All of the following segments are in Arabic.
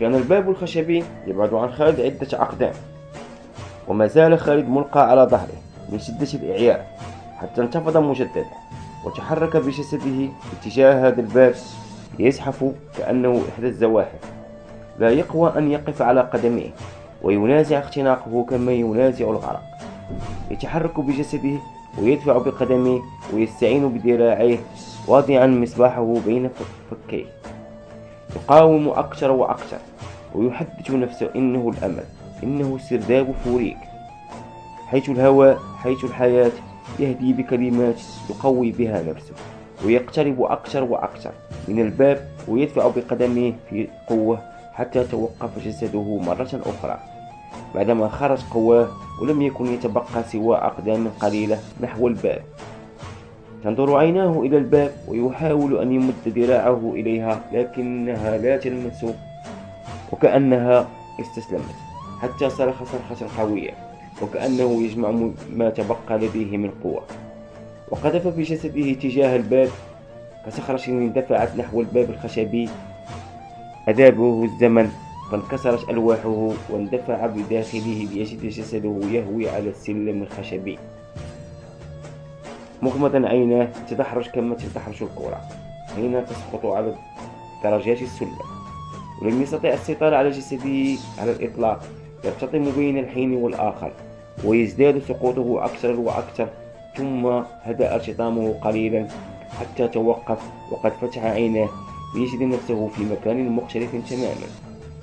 كان الباب الخشبي يبعد عن خالد عدة أقدام وما زال خالد ملقى على ظهره من شدة الإعياء حتى انتفض مجددا وتحرك بجسده اتجاه هذا الباب يزحف كأنه إحدى الزواحف. لا يقوى أن يقف على قدميه وينازع اختناقه كما ينازع الغرق. يتحرك بجسده ويدفع بقدميه ويستعين بذراعيه واضعا مصباحه بين فكيه. يقاوم أكثر وأكثر ويحدث نفسه إنه الأمل إنه سرداب فوريك. حيث الهواء حيث الحياة يهدي بكلمات يقوي بها نفسه ويقترب أكثر وأكثر من الباب ويدفع بقدمه في قوة حتى توقف جسده مرة أخرى. بعدما خرج قواه ولم يكن يتبقى سوى أقدام قليلة نحو الباب. تنظر عيناه إلى الباب ويحاول أن يمد ذراعه إليها لكنها لا تلمس وكأنها استسلمت حتى صرخ صرخة قوية وكأنه يجمع ما تبقى لديه من قوة. وقذف بجسده تجاه الباب كصخرة اندفعت نحو الباب الخشبي. أذابه الزمن فانكسرت ألواحه واندفع بداخله ليجد جسده يهوي على السلم الخشبي. مغمضا عيناه تدحرج كما تدحرج الكرة؟ حين تسقط على درجات السلم ولم يستطع السيطرة على جسده على الإطلاق يرتطم بين الحين والآخر ويزداد سقوطه أكثر وأكثر ثم هدأ ارتطامه قليلا حتى توقف وقد فتح عيناه ليجد نفسه في مكان مختلف تماما.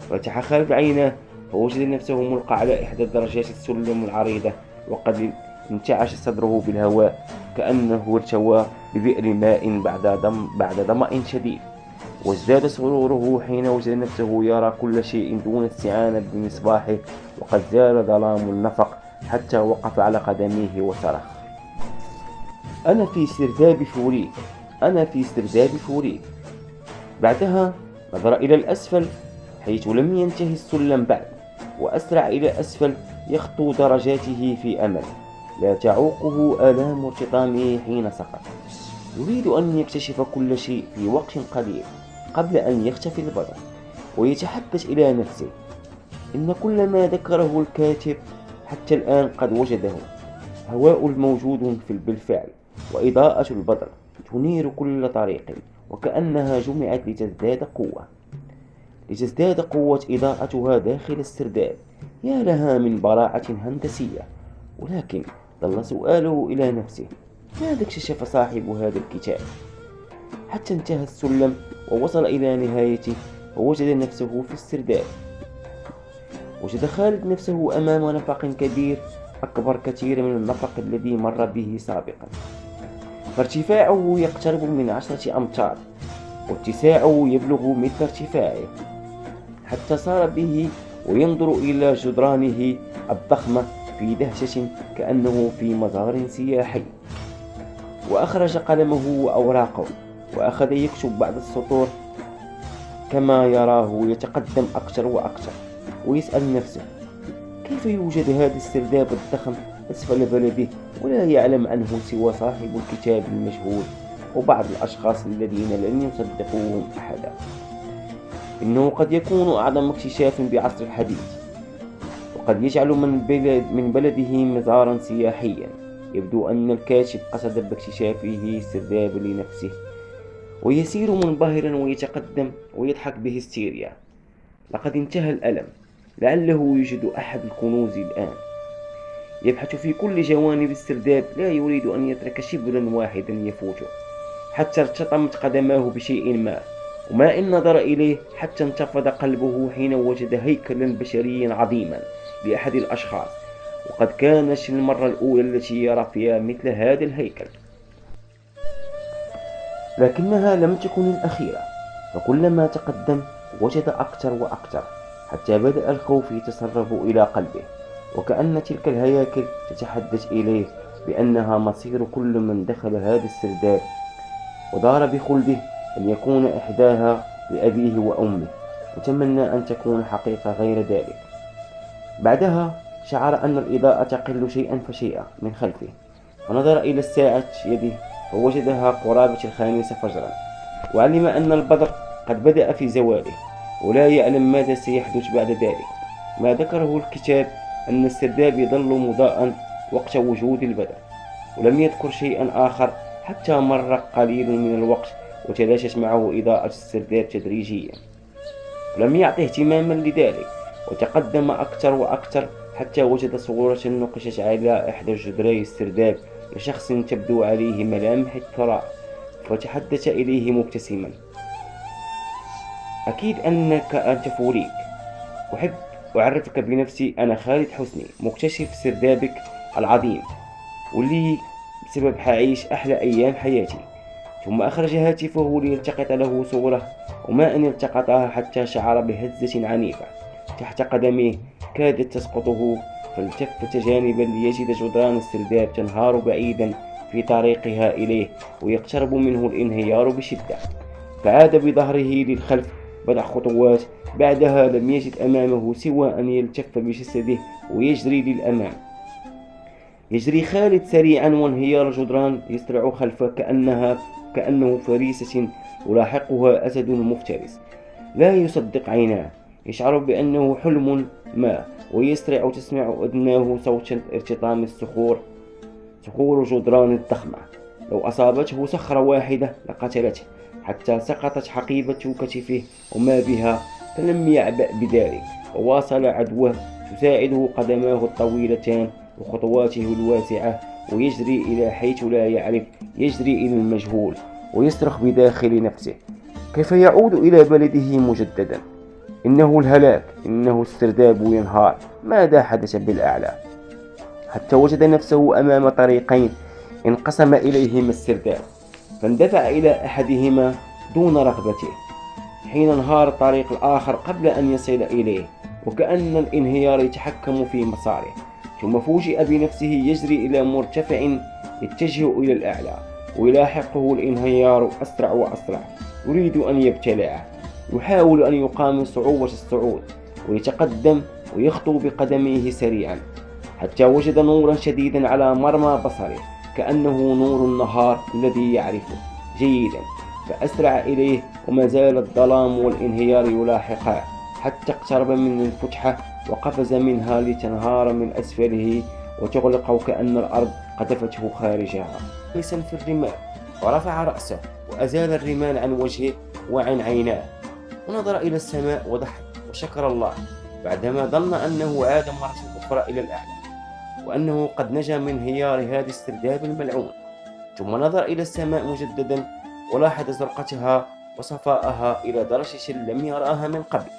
فتح خالد عيناه فوجد نفسه ملقى على إحدى درجات السلم العريضة وقد انتعش صدره بالهواء كأنه ارتوى ببئر ماء بعد دم بعد ظمأ شديد. وازداد سروره حين وجد نفسه يرى كل شيء دون استعانة بمصباحه وقد زال ظلام النفق حتى وقف على قدميه وصرخ. أنا في سرداب فوريك أنا في سرداب فوريك بعدها نظر إلى الأسفل حيث لم ينتهي السلم بعد وأسرع إلى أسفل يخطو درجاته في أمل. لا تعوقه آلام ارتطامه حين سقط. يريد أن يكتشف كل شيء في وقت قليل قبل أن يختفي البطل ويتحدث إلى نفسه. إن كل ما ذكره الكاتب حتى الآن قد وجده هواء موجود في بالفعل وإضاءة البدر تنير كل طريق وكأنها جمعت لتزداد قوة. لتزداد قوة إضاءتها داخل السرداب يا لها من براعة هندسية ولكن ظل سؤاله إلى نفسه ماذا اكتشف صاحب هذا الكتاب؟ حتى انتهى السلم ووصل إلى نهايته ووجد نفسه في السرداب. وجد خالد نفسه أمام نفق كبير أكبر كثير من النفق الذي مر به سابقا. فارتفاعه يقترب من عشرة أمتار واتساعه يبلغ مثل ارتفاعه. حتى صار به وينظر إلى جدرانه الضخمة في دهشة كأنه في مزار سياحي. وأخرج قلمه وأوراقه وأخذ يكتب بعض السطور كما يراه يتقدم أكثر وأكثر ويسأل نفسه كيف يوجد هذا السرداب الضخم أسفل بلده ولا يعلم عنه سوى صاحب الكتاب المجهول وبعض الأشخاص الذين لن يصدقوهم أحدا. إنه قد يكون أعظم اكتشاف بعصر الحديث. وقد يجعل من, بلد من بلده مزارا سياحيا. يبدو أن الكاتب قصد باكتشافه السرداب لنفسه. ويسير منبهرا ويتقدم ويضحك بهستيريا لقد انتهى الألم. لعله يوجد أحد الكنوز الآن. يبحث في كل جوانب السرداب لا يريد أن يترك شبرا واحدا يفوته. حتى ارتطمت قدماه بشيء ما. وما إن نظر إليه حتى انتفض قلبه حين وجد هيكلا بشريا عظيما. لأحد الأشخاص وقد كانت المرة الأولى التي يرى فيها مثل هذا الهيكل. لكنها لم تكن الأخيرة فكلما تقدم وجد أكثر وأكثر حتى بدأ الخوف يتسرب إلى قلبه وكأن تلك الهياكل تتحدث إليه بأنها مصير كل من دخل هذا السرداب ودار بخلده أن يكون إحداها لأبيه وأمه وتمنى أن تكون حقيقة غير ذلك. بعدها شعر أن الإضاءة تقل شيئا فشيئا من خلفه فنظر إلى الساعة يده فوجدها قرابة الخامسة فجرا. وعلم أن البدر قد بدأ في زواله ولا يعلم ماذا سيحدث بعد ذلك. ما ذكره الكتاب أن السرداب يظل مضاء وقت وجود البدر ولم يذكر شيئا آخر حتى مر قليل من الوقت وتلاشت معه إضاءة السرداب تدريجيا. لم يعطه اهتماما لذلك. وتقدم أكثر وأكثر حتى وجد صورة نقشت على إحدى جدري السرداب لشخص تبدو عليه ملامح الثراء فتحدث إليه مبتسما. أكيد أنك أنت فوريك. أحب أعرفك بنفسي أنا خالد حسني مكتشف سردابك العظيم واللي بسبب حعيش أحلى أيام حياتي. ثم أخرج هاتفه ليلتقط له صورة وما أن التقطها حتى شعر بهزة عنيفة. تحت قدميه كادت تسقطه فالتفت جانبا ليجد جدران السرداب تنهار بعيدا في طريقها إليه ويقترب منه الانهيار بشدة. فعاد بظهره للخلف بضع خطوات. بعدها لم يجد أمامه سوى أن يلتف بجسده ويجري للأمام. يجري خالد سريعا وانهيار الجدران يسرع خلفه كأنها كأنه فريسة يلاحقها أسد مفترس. لا يصدق عيناه. يشعر بأنه حلم ما ويسرع تسمع أذناه صوت ارتطام الصخور صخور جدران الضخمة لو أصابته صخرة واحدة لقتلته حتى سقطت حقيبة كتفه وما بها فلم يعبأ بذلك. وواصل عدوه تساعده قدماه الطويلتان وخطواته الواسعة ويجري إلى حيث لا يعرف يجري إلى المجهول ويصرخ بداخل نفسه. كيف يعود إلى بلده مجددا؟ إنه الهلاك إنه السرداب ينهار ماذا حدث بالأعلى؟ حتى وجد نفسه أمام طريقين انقسم إليهما السرداب فاندفع إلى أحدهما دون رغبته حين انهار الطريق الآخر قبل أن يصل إليه وكأن الانهيار يتحكم في مساره. ثم فوجئ بنفسه يجري إلى مرتفع يتجه إلى الأعلى ويلاحقه الانهيار أسرع وأسرع يريد أن يبتلعه. يحاول أن يقامل صعوبة الصعود ويتقدم ويخطو بقدميه سريعا حتى وجد نورا شديدا على مرمى بصره كأنه نور النهار الذي يعرفه. جيدا فأسرع إليه وما زال الظلام والانهيار يلاحقه حتى اقترب من الفتحة وقفز منها لتنهار من أسفله وتغلق وكأن الأرض قذفته خارجها. جالسا في الرمال ورفع رأسه وأزال الرمال عن وجهه وعن عيناه. ونظر إلى السماء وضحك وشكر الله بعدما ظن أنه عاد مرة أخرى إلى الأعلى وأنه قد نجا من انهيار هذا السرداب الملعون. ثم نظر إلى السماء مجددا ولاحظ زرقتها وصفاءها إلى درجة لم يرأها من قبل.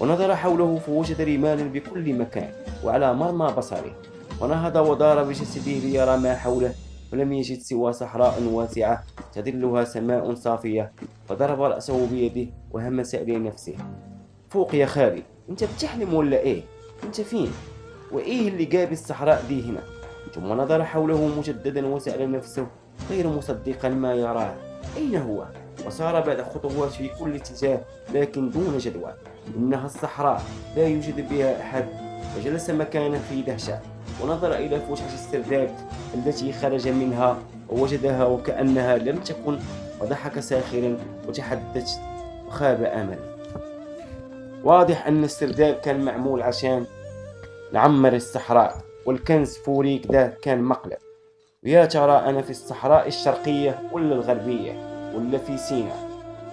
ونظر حوله فوجد رمالا بكل مكان وعلى مرمى بصره ونهض ودار بجسده ليرى ما حوله. فلم يجد سوى صحراء واسعة تظلها سماء صافية فضرب رأسه بيده وهمس إلى نفسه فوق يا خالي أنت بتحلم ولا إيه؟ أنت فين؟ وإيه اللي جاب الصحراء دي هنا؟ ثم نظر حوله مجددا وسأل نفسه غير مصدقا ما يراه أين هو؟ وسار بعد خطوات في كل اتجاه لكن دون جدوى إنها الصحراء لا يوجد بها أحد وجلس مكانه في دهشة. ونظر إلى فتحة السرداب التي خرج منها ووجدها وكأنها لم تكن وضحك ساخرا وتحدث وخاب أمل واضح أن السرداب كان معمول عشان نعمر الصحراء والكنز فوريك ده كان مقلب ويا ترى أنا في الصحراء الشرقية ولا الغربية ولا في سيناء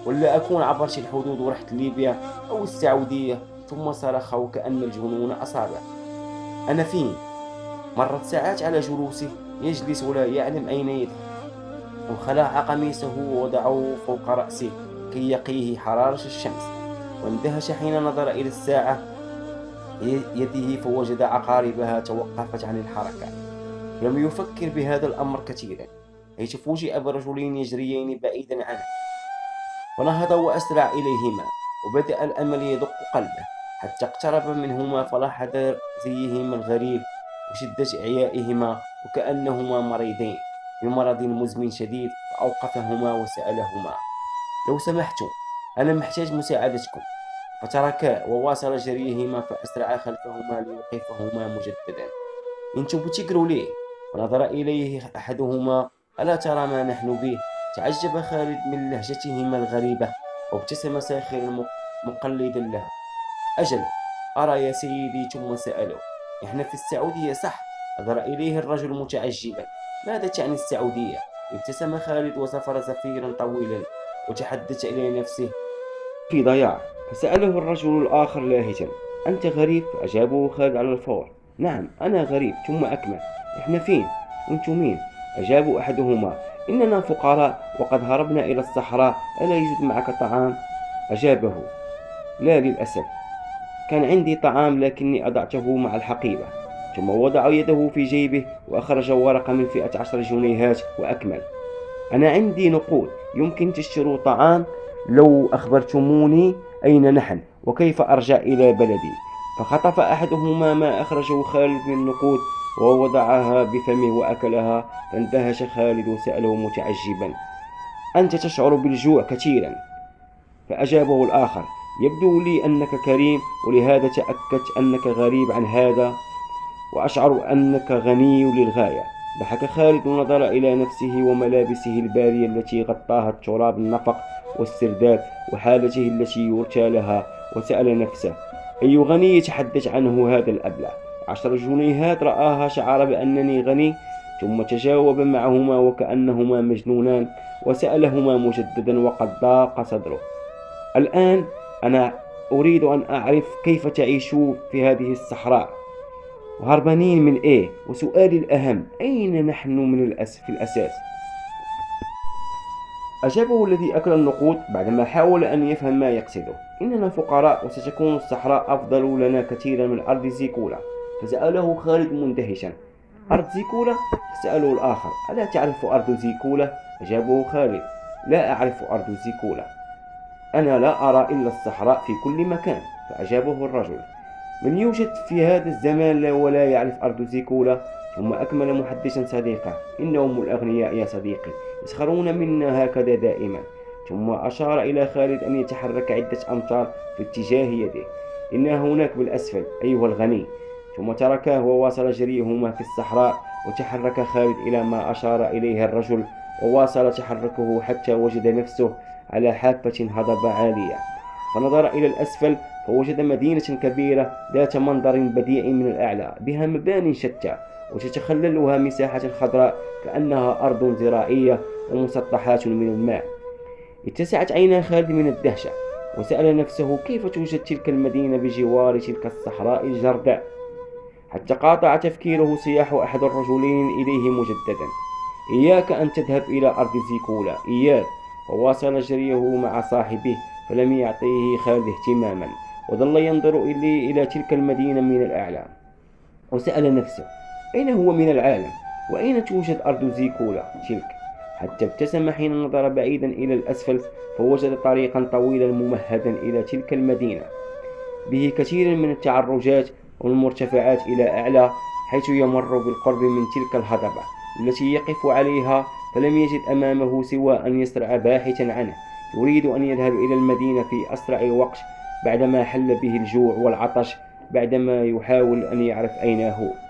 ولا أكون عبرت الحدود ورحت ليبيا أو السعودية ثم صرخ وكأن الجنون أصابه. أنا فين؟ مرت ساعات على جلوسه يجلس ولا يعلم أين يذهب وخلع قميصه ووضعه فوق رأسه كي يقيه حرارة الشمس. واندهش حين نظر إلى الساعة يده فوجد عقاربها توقفت عن الحركة. لم يفكر بهذا الأمر كثيرا حيث فوجئ برجلين يجريين بعيدا عنه. فنهض وأسرع إليهما وبدأ الأمل يدق قلبه حتى اقترب منهما فلاحظ زيهما الغريب. وشدة إعيائهما وكأنهما مريضين بمرض مزمن شديد فأوقفهما وسألهما. لو سمحتم أنا محتاج مساعدتكم. فتركا وواصل جريهما فأسرع خلفهما ليوقفهما مجددا. انتو بتجروا ليه ونظر إليه أحدهما. ألا ترى ما نحن به؟ تعجب خالد من لهجتهما الغريبة وابتسم ساخرا مقلدا له أجل أرى يا سيدي ثم سأله. إحنا في السعودية صح؟ نظر إليه الرجل متعجبا؟ ماذا تعني السعودية؟ ابتسم خالد وسفر زفيرا طويلا وتحدث إلى نفسه. في ضياع فسأله الرجل الآخر لاهجا أنت غريب؟ أجابه خالد على الفور. نعم أنا غريب ثم أكمل. إحنا فين؟ وأنتم مين؟ أجاب أحدهما. إننا فقراء وقد هربنا إلى الصحراء. ألا يوجد معك طعام؟ أجابه. لا للأسف. كان عندي طعام لكني أضعته مع الحقيبة ثم وضع يده في جيبه وأخرج ورقة من فئة عشر جنيهات وأكمل. أنا عندي نقود يمكن تشتروا طعام؟ لو أخبرتموني أين نحن وكيف أرجع إلى بلدي. فخطف أحدهما ما أخرجه خالد من النقود ووضعها بفمه وأكلها فاندهش خالد وسأله متعجبا. أنت تشعر بالجوع كثيرا. فأجابه الآخر يبدو لي أنك كريم ولهذا تأكدت أنك غريب عن هذا وأشعر أنك غني للغاية. ضحك خالد ونظر إلى نفسه وملابسه البارية التي غطاها التراب النفق والسرداب وحالته التي يرتى لها وسأل نفسه أي غني يتحدث عنه هذا الأبلع عشر جنيهات رآها شعر بأنني غني ثم تجاوب معهما وكأنهما مجنونان وسألهما مجددا وقد ضاق صدره الآن أنا أريد أن أعرف كيف تعيشون في هذه الصحراء. وهربانين من إيه؟ وسؤالي الأهم أين نحن من الأس في الأساس؟ أجابه الذي أكل النقود بعدما حاول أن يفهم ما يقصده. إننا فقراء وستكون الصحراء أفضل لنا كثيرا من أرض زيكولا. فسأله خالد مندهشا. أرض زيكولا؟ سأله الآخر. ألا تعرف أرض زيكولا؟ أجابه خالد. لا أعرف أرض زيكولا. أنا لا أرى إلا الصحراء في كل مكان فأجابه الرجل. من يوجد في هذا الزمان لا ولا يعرف أرض زيكولا ثم أكمل محدثا صديقه إنهم الأغنياء يا صديقي يسخرون منا هكذا دائما. ثم أشار إلى خالد أن يتحرك عدة أمتار في اتجاه يده. إنها هناك بالأسفل أيها الغني. ثم تركاه وواصل جريهما في الصحراء وتحرك خالد إلى ما أشار إليه الرجل وواصل تحركه حتى وجد نفسه على حافة هضبة عالية. فنظر إلى الأسفل فوجد مدينة كبيرة ذات منظر بديع من الأعلى بها مبان شتى وتتخللها مساحة خضراء كأنها أرض زراعية ومسطحات من الماء. اتسعت عينا خالد من الدهشة وسأل نفسه كيف توجد تلك المدينة بجوار تلك الصحراء الجرداء؟ حتى قاطع تفكيره سياح أحد الرجلين إليه مجددا. إياك أن تذهب إلى أرض زيكولا. إياك. وواصل جريه مع صاحبه فلم يعطيه خالد اهتماما وظل ينظر إلي إلى تلك المدينة من الأعلى وسأل نفسه أين هو من العالم؟ وأين توجد أرض زيكولا؟ تلك. حتى ابتسم حين نظر بعيدا إلى الأسفل فوجد طريقا طويلا ممهدا إلى تلك المدينة. به كثير من التعرجات والمرتفعات إلى أعلى حيث يمر بالقرب من تلك الهضبة التي يقف عليها فلم يجد أمامه سوى أن يسرع باحثا عنه. يريد أن يذهب إلى المدينة في أسرع وقت بعدما حل به الجوع والعطش بعدما يحاول أن يعرف أين هو.